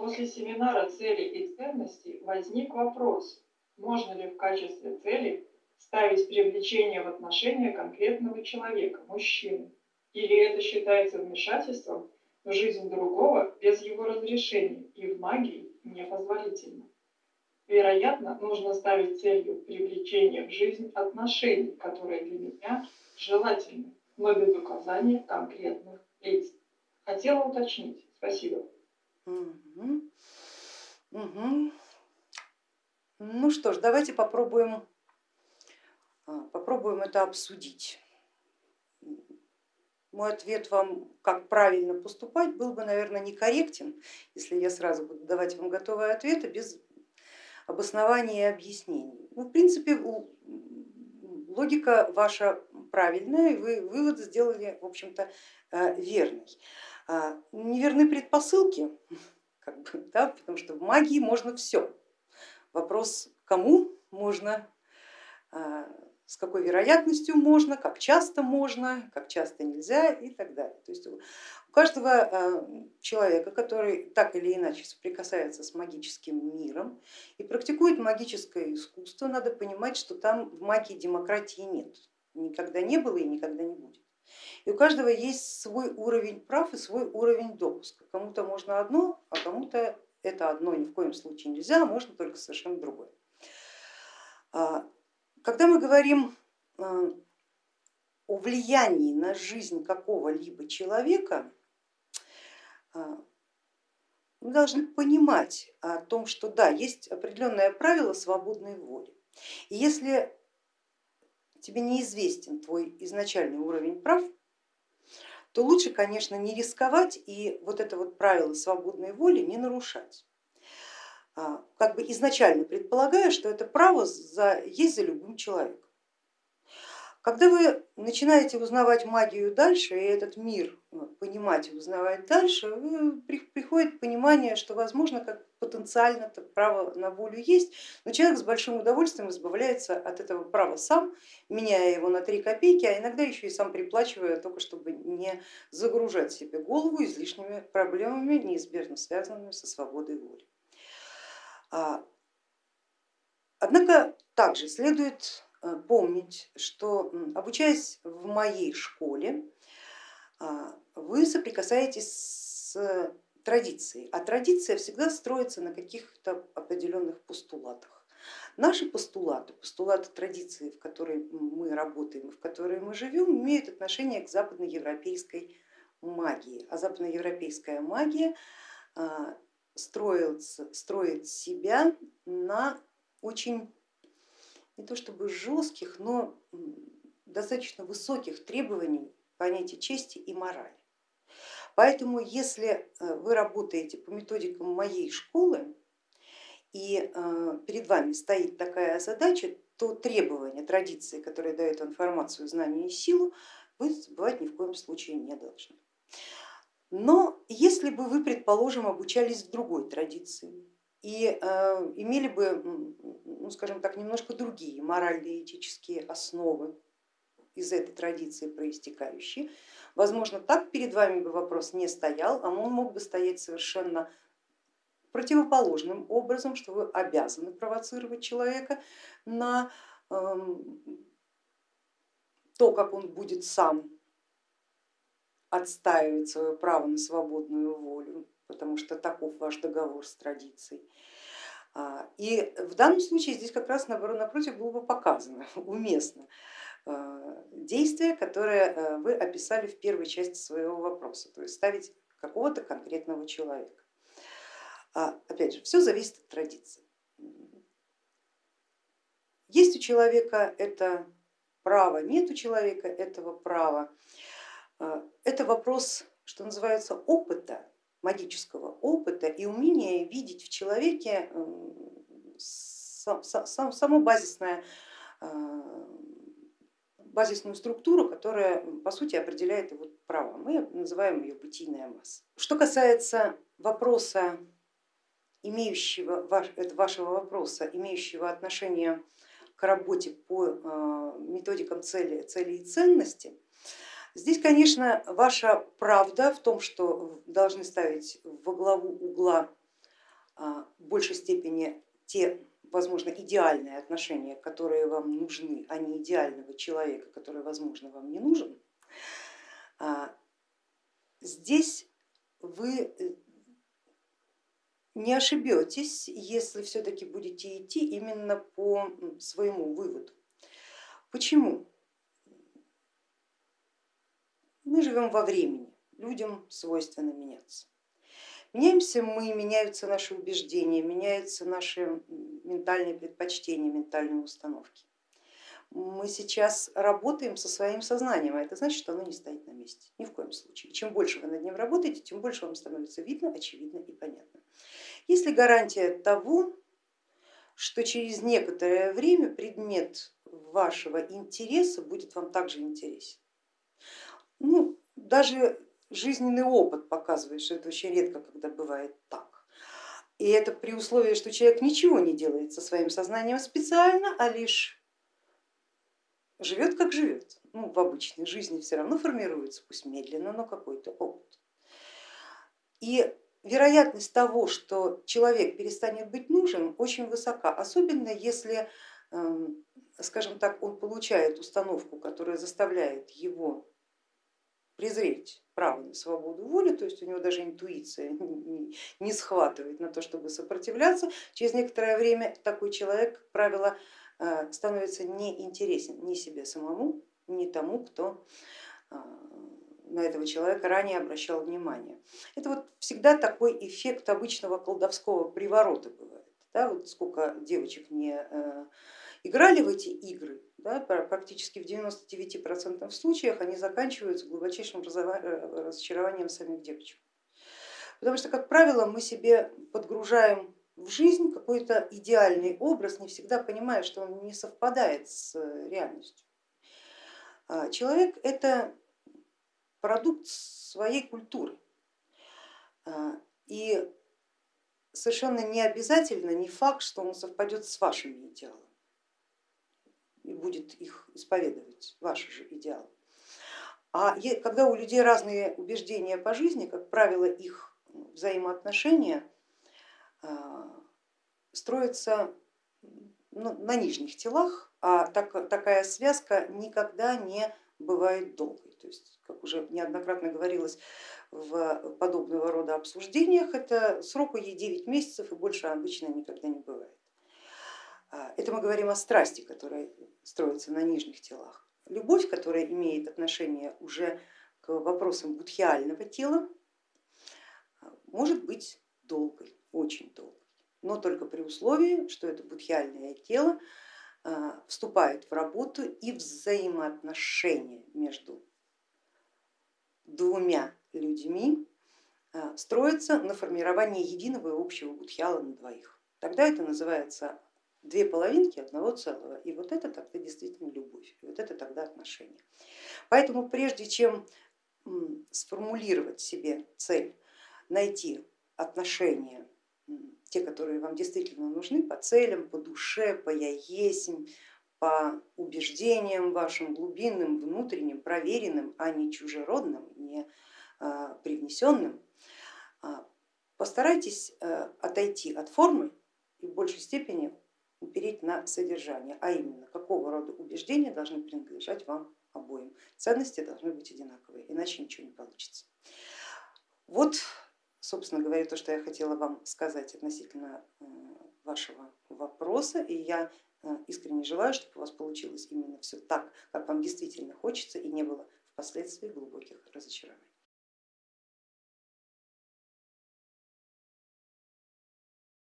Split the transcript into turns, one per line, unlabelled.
После семинара цели и ценностей возник вопрос, можно ли в качестве цели ставить привлечение в отношения конкретного человека, мужчины, или это считается вмешательством в жизнь другого без его разрешения и в магии непозволительно. Вероятно, нужно ставить целью привлечения в жизнь отношений, которые для меня желательны, но без указания конкретных лиц. Хотела уточнить. Спасибо.
Угу. Угу. Ну что ж, давайте попробуем, а, попробуем это обсудить. Мой ответ вам, как правильно поступать, был бы, наверное, некорректен, если я сразу буду давать вам готовые ответы без обоснования и объяснений. Ну, в принципе, логика ваша правильная, и вы вывод сделали, в общем-то, э, верный. А, неверны предпосылки, как бы, да, потому что в магии можно все. Вопрос, кому можно а, с какой вероятностью можно, как часто можно, как часто нельзя и так далее. То есть у каждого э, человека, который так или иначе соприкасается с магическим миром и практикует магическое искусство, надо понимать, что там в магии демократии нет, никогда не было и никогда не будет. И у каждого есть свой уровень прав и свой уровень допуска. Кому-то можно одно, а кому-то это одно ни в коем случае нельзя, а можно только совершенно другое. А, когда мы говорим э, о влиянии на жизнь какого-либо человека, э, мы должны понимать о том, что да, есть определенное правило свободной воли. И если тебе неизвестен твой изначальный уровень прав, то лучше, конечно, не рисковать и вот это вот правило свободной воли не нарушать. А, как бы изначально предполагая, что это право за, есть за любым человеком. Когда вы начинаете узнавать магию дальше и этот мир ну, понимать и узнавать дальше, приходит понимание, что возможно как потенциально право на волю есть, но человек с большим удовольствием избавляется от этого права сам, меняя его на три копейки, а иногда еще и сам приплачивая, только чтобы не загружать себе голову излишними проблемами, неизбежно связанными со свободой воли. А, однако также следует э, помнить, что обучаясь в моей школе, а, вы соприкасаетесь с традицией, а традиция всегда строится на каких-то определенных постулатах. Наши постулаты, постулаты традиции, в которой мы работаем в которой мы живем, имеют отношение к западноевропейской магии. А западноевропейская магия а, строится, строит себя на очень не то чтобы жестких, но достаточно высоких требований понятия чести и морали. Поэтому если э, вы работаете по методикам моей школы и э, перед вами стоит такая задача, то требования, традиции, которые дают информацию, знания и силу, вы забывать ни в коем случае не должны. Но если бы вы, предположим, обучались в другой традиции и э, имели бы, ну, скажем так, немножко другие моральные этические основы из этой традиции проистекающие, возможно, так перед вами бы вопрос не стоял, а он мог бы стоять совершенно противоположным образом, что вы обязаны провоцировать человека на эм, то, как он будет сам отстаивать свое право на свободную волю, потому что таков ваш договор с традицией. А, и в данном случае здесь как раз напротив было бы показано уместно а, действие, которое а, вы описали в первой части своего вопроса, то есть ставить какого-то конкретного человека. Опять же, все зависит от традиции. Есть у человека это право, нет у человека этого права. Это вопрос, что называется, опыта, магического опыта и умения видеть в человеке саму базисное, а, базисную структуру, которая по сути определяет его право. Мы называем ее бытийная масса. Что касается вопроса, имеющего, вашего вопроса, имеющего отношение к работе по а, методикам цели, цели и ценности, Здесь, конечно, ваша правда в том, что должны ставить во главу угла в большей степени те, возможно, идеальные отношения, которые вам нужны, а не идеального человека, который, возможно, вам не нужен, здесь вы не ошибетесь, если все-таки будете идти именно по своему выводу. Почему? Мы живем во времени, людям свойственно меняться. Меняемся мы, меняются наши убеждения, меняются наши ментальные предпочтения, ментальные установки. Мы сейчас работаем со своим сознанием, а это значит, что оно не стоит на месте, ни в коем случае. чем больше вы над ним работаете, тем больше вам становится видно, очевидно и понятно. Есть ли гарантия того, что через некоторое время предмет вашего интереса будет вам также интересен? Ну, даже жизненный опыт показывает, что это очень редко, когда бывает так. И это при условии, что человек ничего не делает со своим сознанием специально, а лишь живет как живет. Ну, в обычной жизни все равно формируется, пусть медленно, но какой-то опыт. И вероятность того, что человек перестанет быть нужен, очень высока, особенно если, эм, скажем так, он получает установку, которая заставляет его презреть право на свободу воли, то есть у него даже интуиция не схватывает на то, чтобы сопротивляться, через некоторое время такой человек, как правило, э, становится неинтересен ни себе самому, ни тому, кто э, на этого человека ранее обращал внимание. Это вот всегда такой эффект обычного колдовского приворота бывает. Да, вот сколько девочек не э, играли в эти игры, да, практически в 99% случаях они заканчиваются глубочайшим э, разочарованием самих девочек. Потому что, как правило, мы себе подгружаем в жизнь какой-то идеальный образ, не всегда понимая, что он не совпадает с реальностью. А человек это продукт своей культуры. Совершенно не обязательно, не факт, что он совпадет с вашими идеалами и будет их исповедовать, ваши же идеалы. А когда у людей разные убеждения по жизни, как правило, их взаимоотношения а, строятся ну, на нижних телах, а так, такая связка никогда не бывает долгой. То есть, как уже неоднократно говорилось в подобного рода обсуждениях, это сроку ей 9 месяцев и больше обычно никогда не бывает. А, это мы говорим о страсти, которая строится на нижних телах. Любовь, которая имеет отношение уже к вопросам будхиального тела, может быть долгой, очень долгой, но только при условии, что это будхиальное тело а, вступает в работу и взаимоотношения между двумя людьми а, строятся на формировании единого и общего будхиала на двоих. Тогда это называется две половинки одного целого, и вот это тогда действительно любовь, и вот это тогда отношения. Поэтому прежде чем сформулировать себе цель, найти отношения те, которые вам действительно нужны по целям, по душе, по я яесень, по убеждениям вашим глубинным, внутренним, проверенным, а не чужеродным, не а, привнесенным, а, постарайтесь э, отойти от формы и в большей степени упереть на содержание, а именно какого рода убеждения должны принадлежать вам обоим. Ценности должны быть одинаковые, иначе ничего не получится. Вот собственно говоря, то, что я хотела вам сказать относительно э, вашего вопроса, и я э, искренне желаю, чтобы у вас получилось именно все так, как вам действительно хочется и не было впоследствии глубоких разочарований.